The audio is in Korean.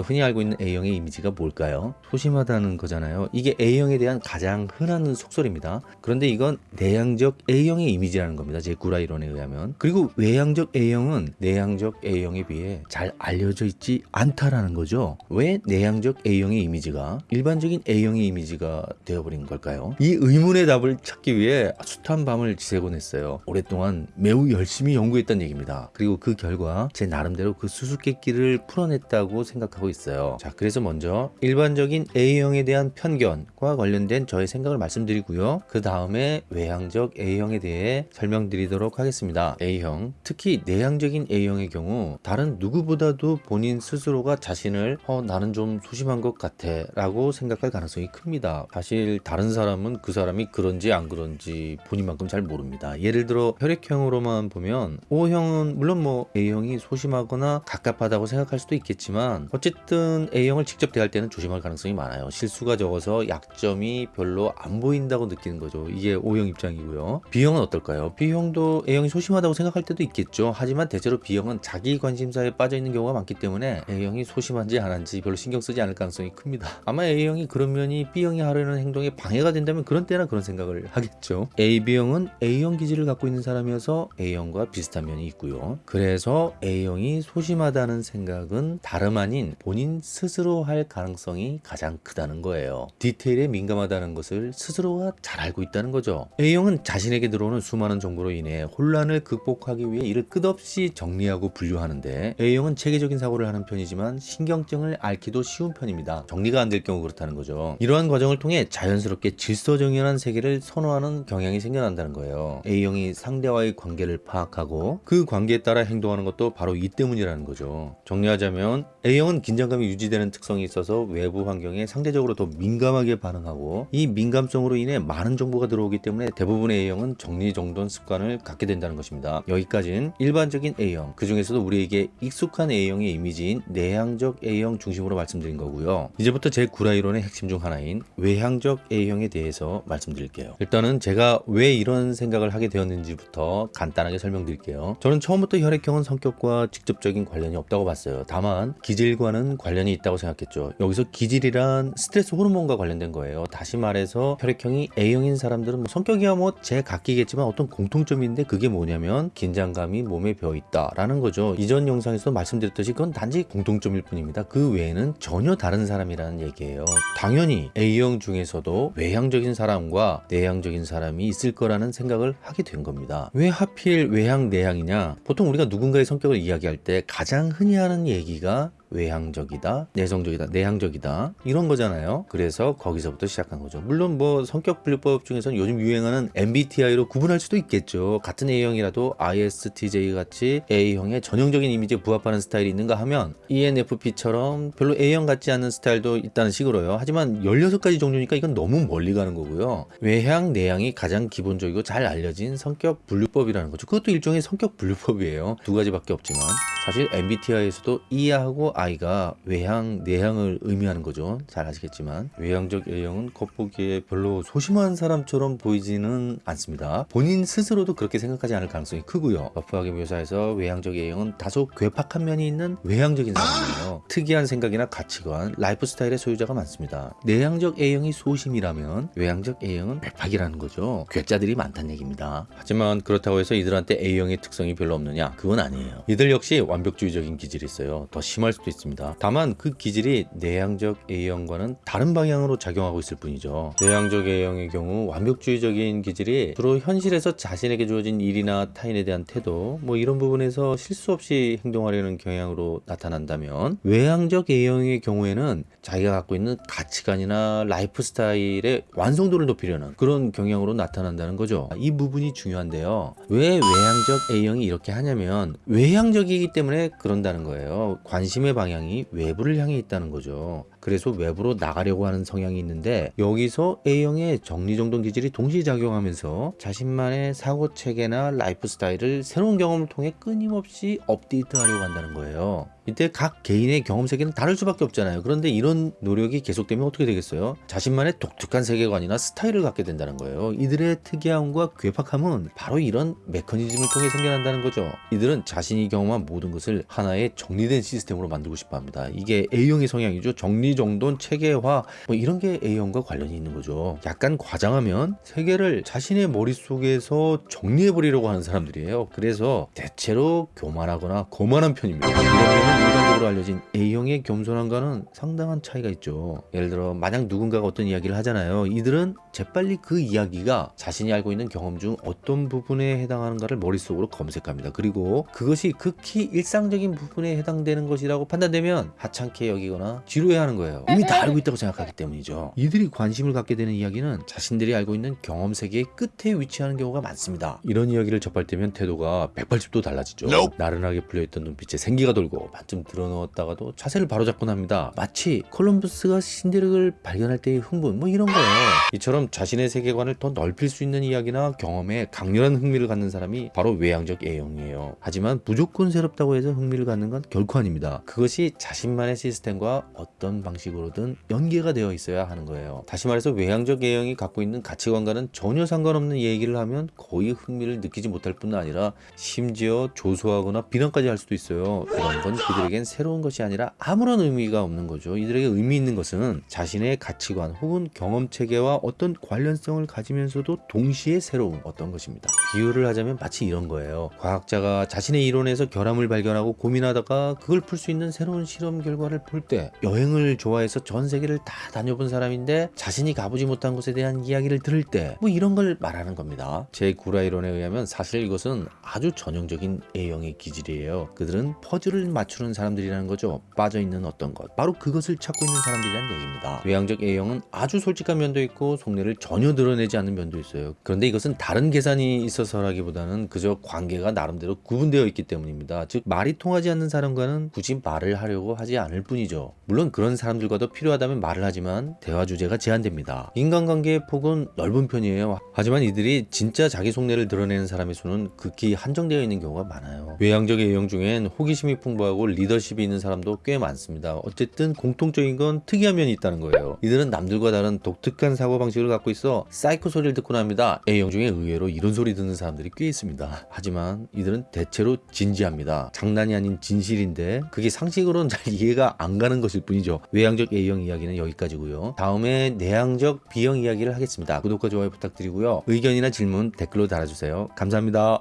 흔히 알고 있는 A형의 이미지가 뭘까요? 소심하다는 거잖아요. 이게 A형에 대한 가장 흔한 속설입니다. 그런데 이건 내향적 A형의 이미지라는 겁니다. 제 구라 이론에 의하면. 그리고 외향적 A형은 내향적 A형에 비해 잘 알려져 있지 않다라는 거죠. 왜 내향적 A형의 이미지가 일반적인 A형의 이미지가 되어버린 걸까요? 이 의문의 답을 찾기 위해 숱한 밤을 지새곤 했어요. 오랫동안 매우 열심히 연구했던 얘기입니다. 그리고 그 결과 제 나름대로 그 수수께끼를 풀어냈다고 생각하고 있어요. 자, 그래서 먼저 일반적인 A형에 대한 편견과 관련된 저의 생각을 말씀드리고요. 그 다음에 외향적 A형에 대해 설명드리도록 하겠습니다. A형, 특히 내향적인 A형의 경우 다른 누구보다도 본인 스스로가 자신을 어, 나는 좀 소심한 것 같아 라고 생각할 가능성이 큽니다. 사실 다른 사람은 그 사람이 그런지 안 그런지 본인만큼 잘 모릅니다. 예를 들어 혈액형으로만 보면 O형은 물론 뭐 A형이 소심하거나 갑갑하다고 생각할 수도 있겠지만 어쨌든 A형을 직접 대할 때는 조심할 가능성이 많아요. 실수가 적어서 약점이 별로 안 보인다고 느끼는 거죠. 이게 O형 입장이고요. B형은 어떨까요? B형도 A형이 소심하다고 생각할 때도 있겠죠. 하지만 대체로 B형은 자기 관심사에 빠져 있는 경우가 많기 때문에 A형이 소심한지 안 한지 별로 신경 쓰지 않을 가능성이 큽니다. 아마 A형이 그런 면이 B형이 하려는 행동에 방해가 된다면 그런 때나 그런 생각을 하겠죠. AB형은 A형 기질을 갖고 있는 사람이어서 A형과 비슷한 면이 있고요. 그래서 A형이 소심하다는 생각은 다름 아닌 본인 스스로 할 가능성이 가장 크다는 거예요. 디테일에 민감하다는 것을 스스로가 잘 알고 있다는 거죠. A형은 자신에게 들어오는 수많은 정보로 인해 혼란을 극복하기 위해 이를 끝없이 정리하고 분류하는데 A형은 체계적인 사고를 하는 편이지만 신경증을 앓기도 쉬운 편입니다. 정리가 안 될 경우 그렇다는 거죠. 이러한 과정을 통해 자연스럽게 질서정연한 세계를 선호하는 경향이 생겨난다는 거예요. A형이 상대와의 관계를 파악하고 그 관계에 따라 행동하는 것도 바로 이 때문이라는 거죠. 정리하자면 A형은 긴장감이 유지되는 특성이 있어서 외부 환경에 상대적으로 더 민감하게 반응하고 이 민감성으로 인해 많은 정보가 들어오기 때문에 대부분의 A형은 정리정돈 습관을 갖게 된다는 것입니다. 여기까지는 일반적인 A형, 그 중에서도 우리에게 익숙한 A형의 이미지인 내향적 A형 중심으로 말씀드린 거고요. 이제부터 제 구라이론의 핵심 중 하나인 외향적 A형에 대해서 말씀드릴게요. 일단은 제가 왜 이런 생각을 하게 되었는지부터 간단하게 설명드릴게요. 저는 처음부터 혈액형은 성격과 직접적인 관련이 없다고 봤어요. 다만 기질과는 관련이 있다고 생각했죠. 여기서 기질이란 스트레스 호르몬과 관련된 거예요. 다시 말해서 혈액형이 A형인 사람들은 뭐 성격이야 뭐 제 각기겠지만 어떤 공통점이 있는데 그게 뭐냐면 긴장감이 몸에 배어 있다 라는 거죠. 이전 영상에서 말씀드렸듯이 그건 단지 공통점일 뿐입니다. 그 외에는 전혀 다른 사람이라는 얘기예요. 당연히 A형 중에서도 외향적인 사람과 내향적인 사람이 있을 거라는 생각을 하게 된 겁니다. 왜 하필 외향 내향이냐? 보통 우리가 누군가의 성격을 이야기할 때 가장 흔히 하는 얘기가 외향적이다, 내성적이다, 내향적이다 이런 거잖아요. 그래서 거기서부터 시작한 거죠. 물론 뭐 성격 분류법 중에서는 요즘 유행하는 MBTI로 구분할 수도 있겠죠. 같은 A형이라도 ISTJ 같이 A형의 전형적인 이미지에 부합하는 스타일이 있는가 하면 ENFP처럼 별로 A형 같지 않은 스타일도 있다는 식으로요. 하지만 16가지 종류니까 이건 너무 멀리 가는 거고요. 외향, 내향이 가장 기본적이고 잘 알려진 성격 분류법이라는 거죠. 그것도 일종의 성격 분류법이에요. 두 가지밖에 없지만 사실 MBTI에서도 E하고 I가 외향, 내향을 의미하는 거죠. 잘 아시겠지만 외향적 A형은 겉보기에 별로 소심한 사람처럼 보이지는 않습니다. 본인 스스로도 그렇게 생각하지 않을 가능성이 크고요. rough하게 묘사해서 외향적 A형은 다소 괴팍한 면이 있는 외향적인 사람이에요. 특이한 생각이나 가치관, 라이프 스타일의 소유자가 많습니다. 내향적 A형이 소심이라면 외향적 A형은 괴팍이라는 거죠. 괴짜들이 많다는 얘기입니다. 하지만 그렇다고 해서 이들한테 A형의 특성이 별로 없느냐? 그건 아니에요. 이들 역시 완벽주의적인 기질이 있어요. 더 심할 수도 있습니다. 다만 그 기질이 내향적 A형과는 다른 방향으로 작용하고 있을 뿐이죠. 내향적 A형의 경우 완벽주의적인 기질이 주로 현실에서 자신에게 주어진 일이나 타인에 대한 태도 뭐 이런 부분에서 실수 없이 행동하려는 경향으로 나타난다면 외향적 A형의 경우에는 자기가 갖고 있는 가치관이나 라이프 스타일의 완성도를 높이려는 그런 경향으로 나타난다는 거죠. 이 부분이 중요한데요. 왜 외향적 A형이 이렇게 하냐면 외향적이기 때문에 그런다는 거예요. 관심의 방향이 외부를 향해 있다는 거죠. 그래서 외부로 나가려고 하는 성향이 있는데 여기서 A형의 정리정돈 기질이 동시에 작용하면서 자신만의 사고 체계나 라이프 스타일을 새로운 경험을 통해 끊임없이 업데이트 하려고 한다는 거예요. 이때 각 개인의 경험 세계는 다를 수밖에 없잖아요. 그런데 이런 노력이 계속되면 어떻게 되겠어요? 자신만의 독특한 세계관이나 스타일을 갖게 된다는 거예요. 이들의 특이함과 괴팍함은 바로 이런 메커니즘을 통해 생겨난다는 거죠. 이들은 자신이 경험한 모든 것을 하나의 정리된 시스템으로 만들고 싶어 합니다. 이게 A형의 성향이죠. 정리 정돈, 체계화 뭐 이런 게 A형과 관련이 있는 거죠. 약간 과장하면 세계를 자신의 머릿속에서 정리해 버리려고 하는 사람들이에요. 그래서 대체로 교만하거나 거만한 편입니다. 이런 면은 일반적으로 알려진 A형의 겸손함과는 상당한 차이가 있죠. 예를 들어 만약 누군가가 어떤 이야기를 하잖아요. 이들은 재빨리 그 이야기가 자신이 알고 있는 경험 중 어떤 부분에 해당하는가를 머릿속으로 검색합니다. 그리고 그것이 극히 일상적인 부분에 해당되는 것이라고 판단되면 하찮게 여기거나 지루해하는 거예요. 이미 다 알고 있다고 생각하기 때문이죠. 이들이 관심을 갖게 되는 이야기는 자신들이 알고 있는 경험 세계의 끝에 위치하는 경우가 많습니다. 이런 이야기를 접할 때면 태도가 180도 달라지죠. 나른하게 풀려있던 눈빛에 생기가 돌고 반쯤 들어누웠다가도 자세를 바로잡곤 합니다. 마치 콜럼버스가 신데렐라를 발견할 때의 흥분 뭐 이런 거예요. 이처럼 자신의 세계관을 더 넓힐 수 있는 이야기나 경험에 강렬한 흥미를 갖는 사람이 바로 외향적 A형이에요. 하지만 무조건 새롭다고 해서 흥미를 갖는 건 결코 아닙니다. 그것이 자신만의 시스템과 어떤 방식 으로든 연계가 되어 있어야 하는 거예요. 다시 말해서 외향적 A형이 갖고 있는 가치관과는 전혀 상관없는 얘기를 하면 거의 흥미를 느끼지 못할 뿐 아니라 심지어 조소하거나 비난까지 할 수도 있어요. 그런 건 그들에겐 새로운 것이 아니라 아무런 의미가 없는 거죠. 이들에게 의미 있는 것은 자신의 가치관 혹은 경험 체계와 어떤 관련성을 가지면서도 동시에 새로운 어떤 것입니다. 비유를 하자면 마치 이런 거예요. 과학자가 자신의 이론에서 결함을 발견하고 고민하다가 그걸 풀 수 있는 새로운 실험 결과를 볼 때 여행을 좋아해서 전 세계를 다 다녀본 사람인데 자신이 가보지 못한 곳에 대한 이야기를 들을 때 뭐 이런 걸 말하는 겁니다. 제 구라 이론에 의하면 사실 이것은 아주 전형적인 A형의 기질이에요. 그들은 퍼즐을 맞추는 사람들이라는 거죠. 빠져 있는 어떤 것. 바로 그것을 찾고 있는 사람들이라는 얘기입니다. 외향적 A형은 아주 솔직한 면도 있고 속내를 전혀 드러내지 않는 면도 있어요. 그런데 이것은 다른 계산이 있어서라기보다는 그저 관계가 나름대로 구분되어 있기 때문입니다. 즉 말이 통하지 않는 사람과는 굳이 말을 하려고 하지 않을 뿐이죠. 물론 그런 사람들과도 필요하다면 말을 하지만 대화 주제가 제한됩니다. 인간관계의 폭은 넓은 편이에요. 하지만 이들이 진짜 자기 속내를 드러내는 사람의 수는 극히 한정되어 있는 경우가 많아요. 외향적 A형 중엔 호기심이 풍부하고 리더십이 있는 사람도 꽤 많습니다. 어쨌든 공통적인 건 특이한 면이 있다는 거예요. 이들은 남들과 다른 독특한 사고방식을 갖고 있어 사이코 소리를 듣곤 합니다. A형 중에 의외로 이런 소리 듣는 사람들이 꽤 있습니다. 하지만 이들은 대체로 진지합니다. 장난이 아닌 진실인데 그게 상식으로는 잘 이해가 안 가는 것일 뿐이죠. 외향적 A형 이야기는 여기까지고요. 다음에 내향적 B형 이야기를 하겠습니다. 구독과 좋아요 부탁드리고요. 의견이나 질문 댓글로 달아주세요. 감사합니다.